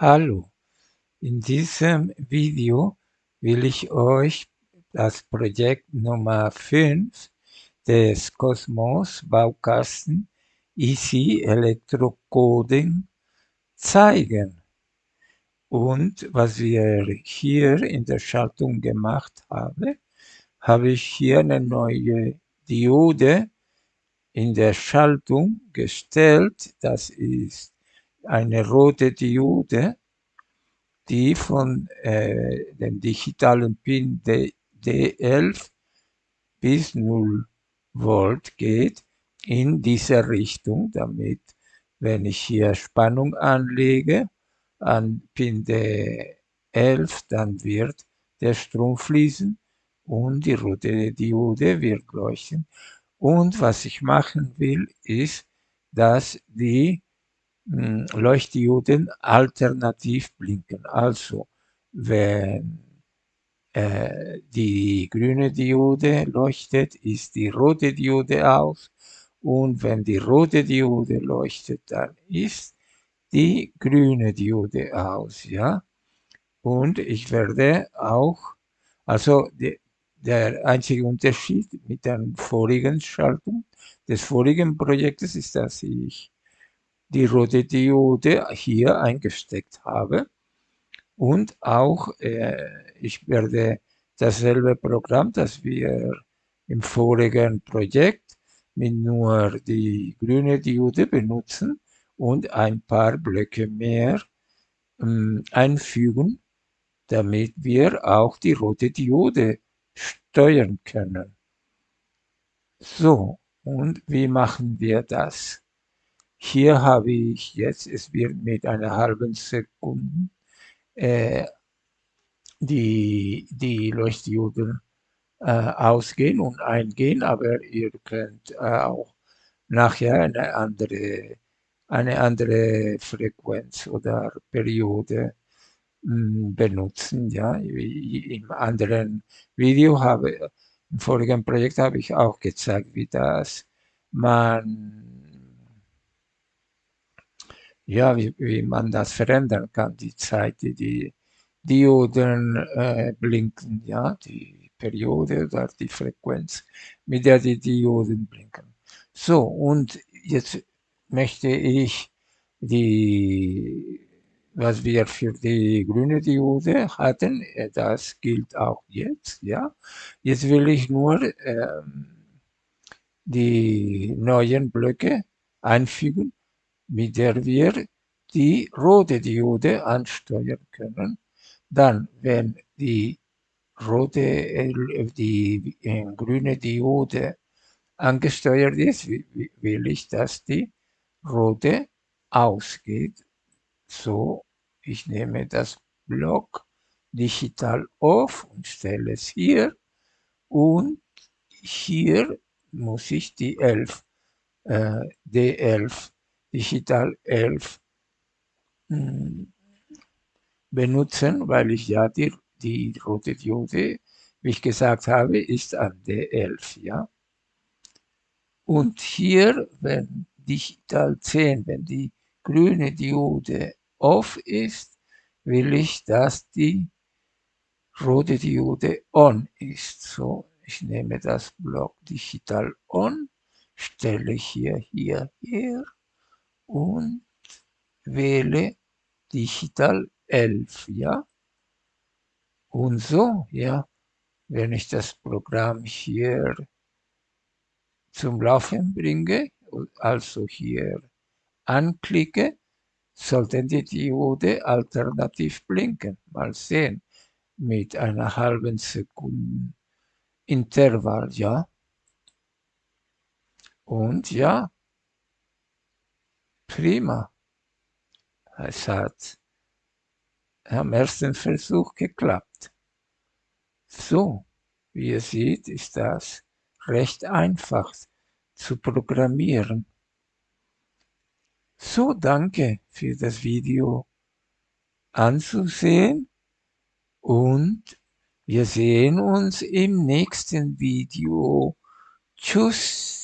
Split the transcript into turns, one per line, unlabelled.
Hallo, in diesem Video will ich euch das Projekt Nummer 5 des Cosmos Baukasten Easy Electrocoding zeigen. Und was wir hier in der Schaltung gemacht haben, habe ich hier eine neue Diode in der Schaltung gestellt. Das ist eine rote Diode, die von äh, dem digitalen Pin D D11 bis 0 Volt geht in diese Richtung, damit wenn ich hier Spannung anlege an Pin D11, dann wird der Strom fließen und die rote Diode wird leuchten. Und was ich machen will, ist, dass die Leuchtdioden alternativ blinken. Also wenn äh, die grüne Diode leuchtet, ist die rote Diode aus und wenn die rote Diode leuchtet, dann ist die grüne Diode aus, ja. Und ich werde auch, also die, der einzige Unterschied mit der vorigen Schaltung des vorigen Projektes ist, dass ich die rote Diode hier eingesteckt habe und auch äh, ich werde dasselbe Programm, das wir im vorigen Projekt mit nur die grüne Diode benutzen und ein paar Blöcke mehr ähm, einfügen, damit wir auch die rote Diode steuern können. So, und wie machen wir das? Hier habe ich jetzt, es wird mit einer halben Sekunde äh, die, die Leuchtdioden äh, ausgehen und eingehen, aber ihr könnt äh, auch nachher eine andere, eine andere Frequenz oder Periode mh, hm, benutzen. Ja, im anderen Video habe, im vorigen Projekt habe ich auch gezeigt, wie das man ja, wie, wie man das verändern kann, die Zeit, die die Dioden äh, blinken, ja, die Periode oder die Frequenz, mit der die Dioden blinken. So, und jetzt möchte ich die, was wir für die grüne Diode hatten, äh, das gilt auch jetzt, ja. Jetzt will ich nur ähm, die neuen Blöcke einfügen mit der wir die rote Diode ansteuern können. Dann, wenn die rote, äh, die äh, grüne Diode angesteuert ist, will ich, dass die rote ausgeht. So, ich nehme das Block digital auf und stelle es hier und hier muss ich die 11, äh, D11 Digital 11 hm, benutzen, weil ich ja die, die rote Diode, wie ich gesagt habe, ist an D11, ja. Und hier, wenn Digital 10, wenn die grüne Diode off ist, will ich, dass die rote Diode on ist. So, ich nehme das Block Digital on, stelle hier, hier, hier und wähle Digital 11, ja. Und so, ja, wenn ich das Programm hier zum Laufen bringe, also hier anklicke, sollten die Diode alternativ blinken. Mal sehen, mit einer halben Sekunde Intervall, ja. Und ja, prima. Es hat am ersten Versuch geklappt. So, wie ihr seht, ist das recht einfach zu programmieren. So, danke für das Video anzusehen und wir sehen uns im nächsten Video. Tschüss.